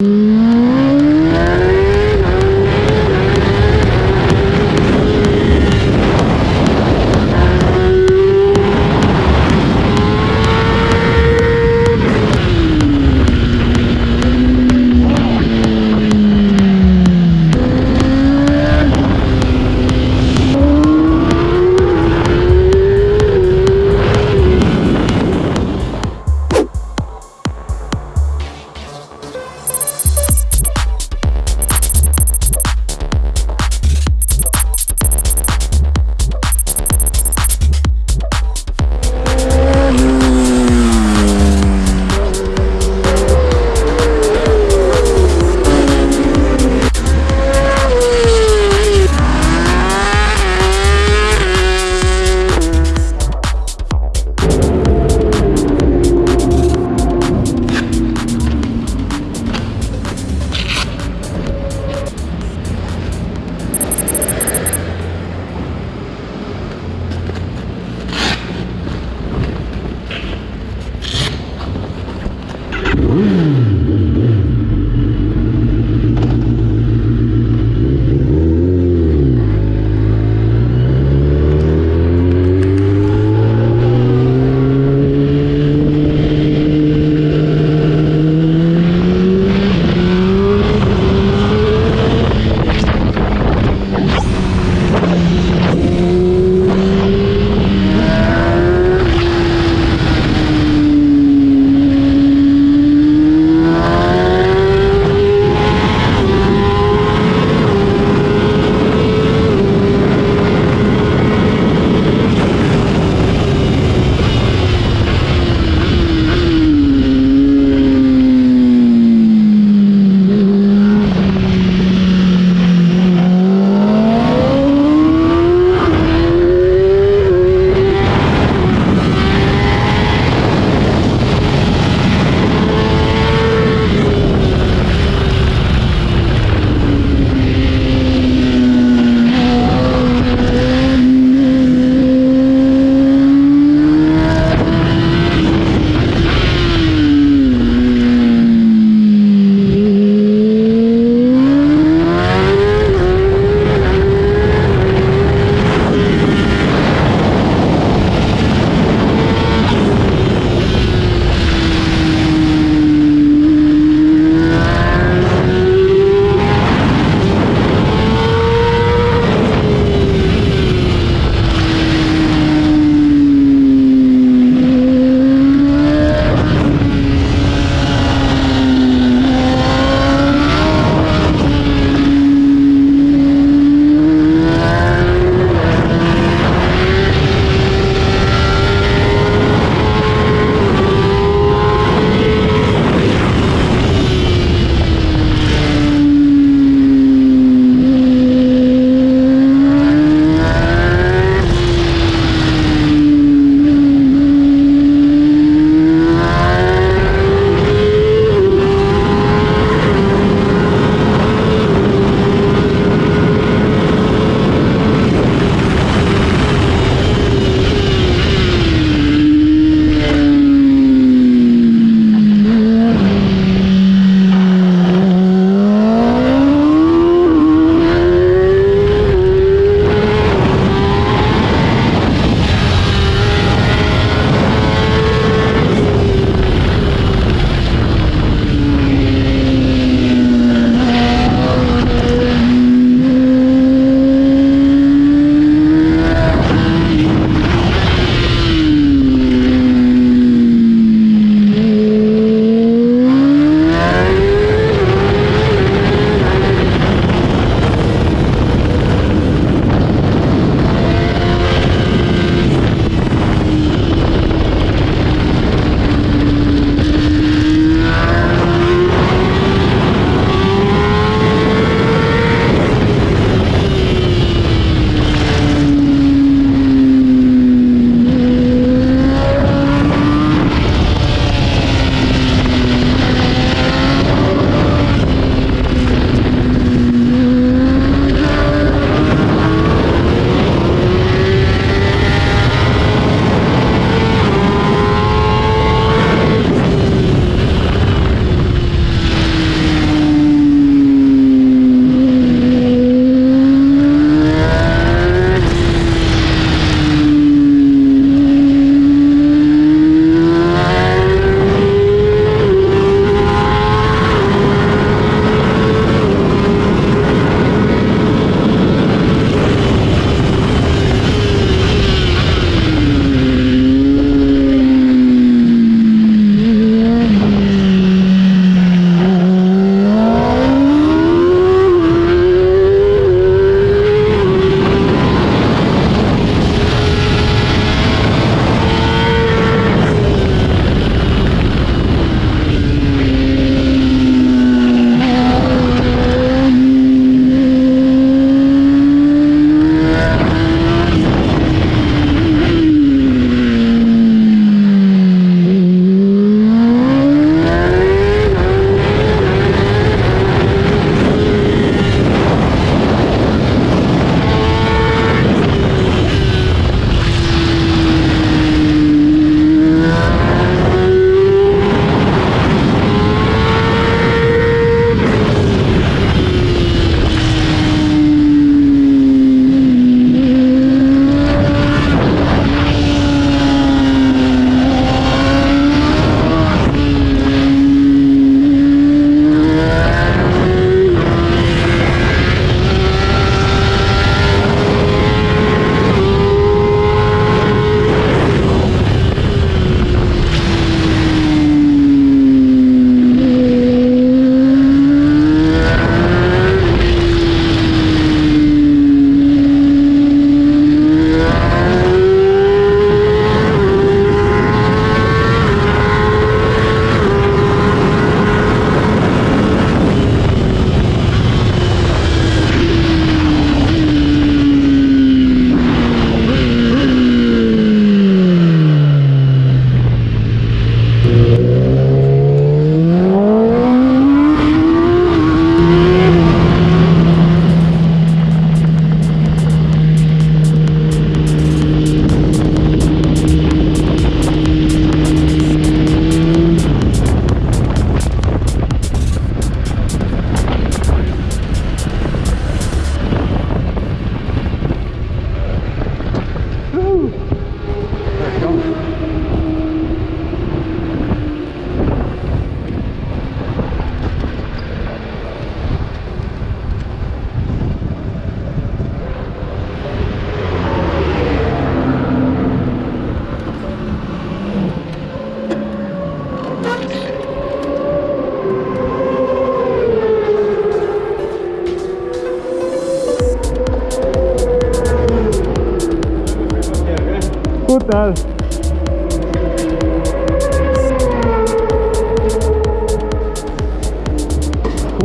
Mm-hmm.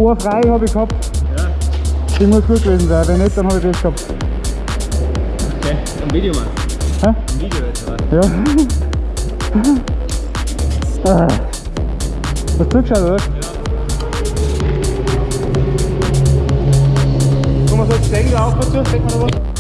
Uhr frei habe ich gehabt. Ja, Die muss gut gewesen sein. Wenn nicht, dann habe ich das gehabt. okay. Am Video mal. Hä? Am Video jetzt, oder? Ja. Ah. Hast du zugeschaut, oder? Kann man so jetzt denken, auch dazu? Denkt man da was?